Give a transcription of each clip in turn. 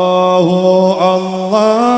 الله الله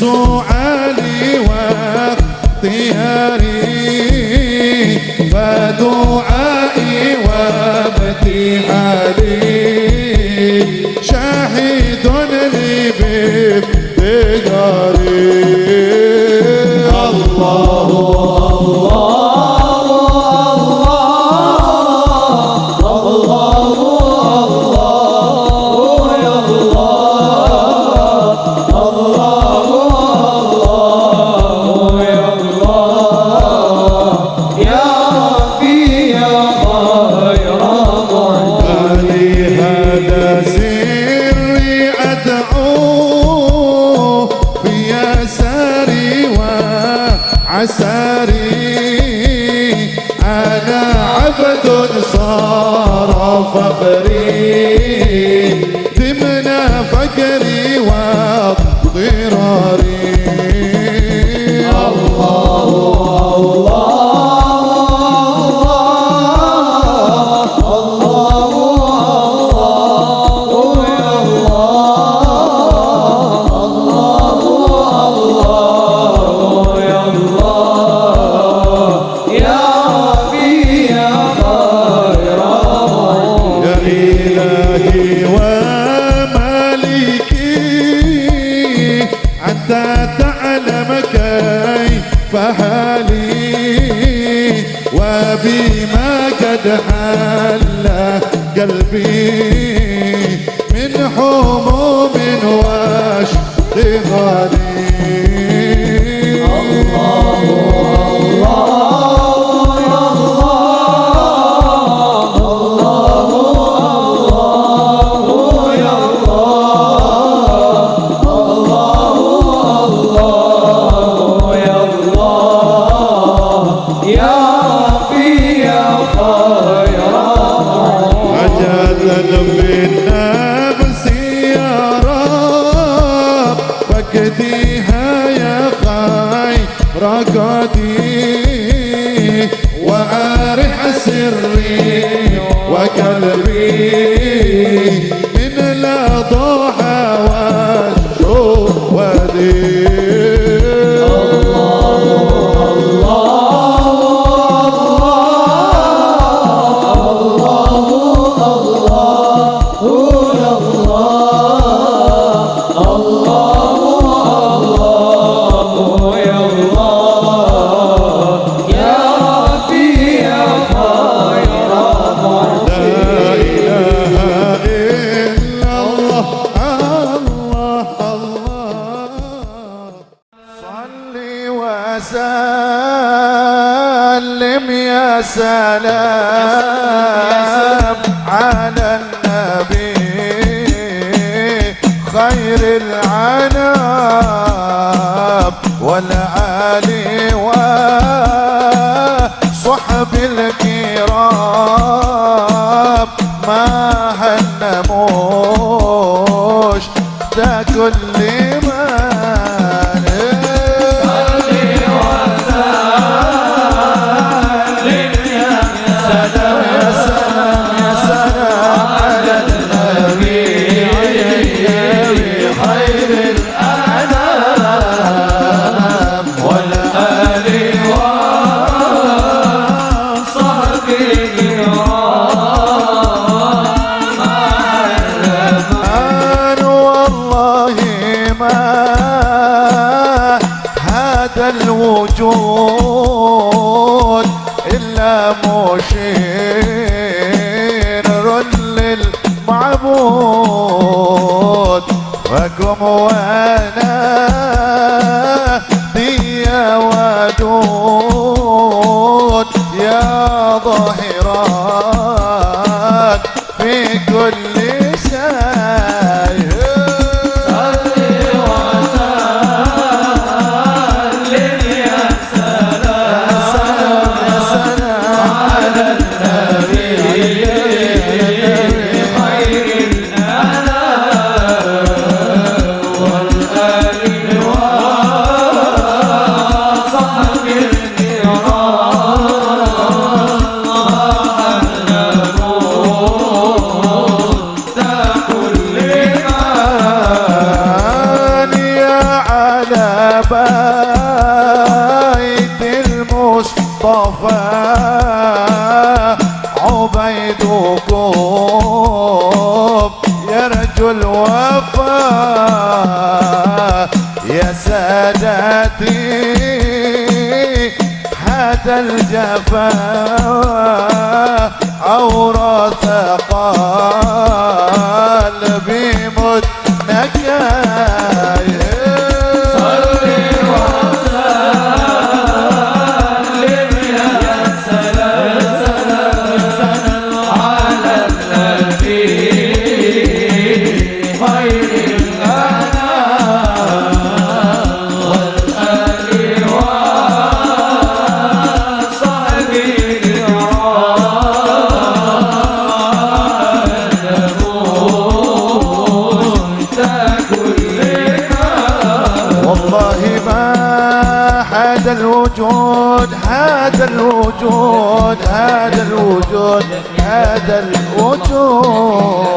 يسوع لوقتها oh. حالي وبما قد حل قلبي من حموم يديها يا خير قدير وأرح سري وكلبي يا سلام على النبي. خير العناب والعالي وصحب الكرام. ما هنموش ذا كل الوجود إلا مشير للمعبود وقم وأنا دي ودود يا ظاهرات المصطفى عبيدكم يرجو الوفاء يا سادتي حتى الجفا أورث قلبي الوجود هذا الوجود هذا الوجود هذا الوجود.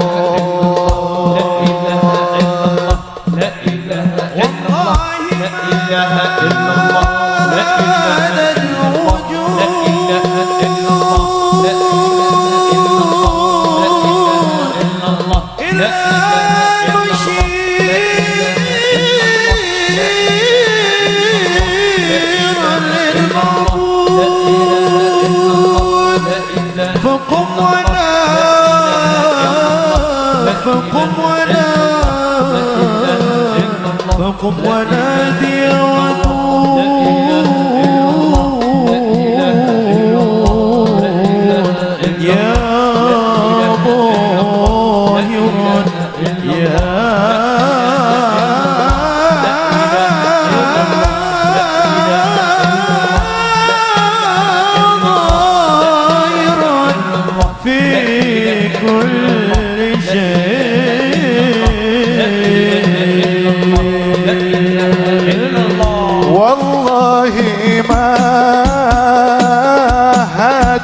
From when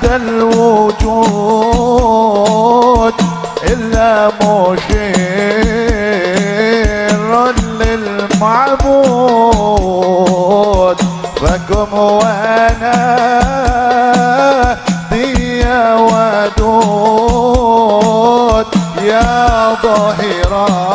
هذا الوجود إلا مشير للمعبود. فكم وأنا دي ودود يا ظاهرات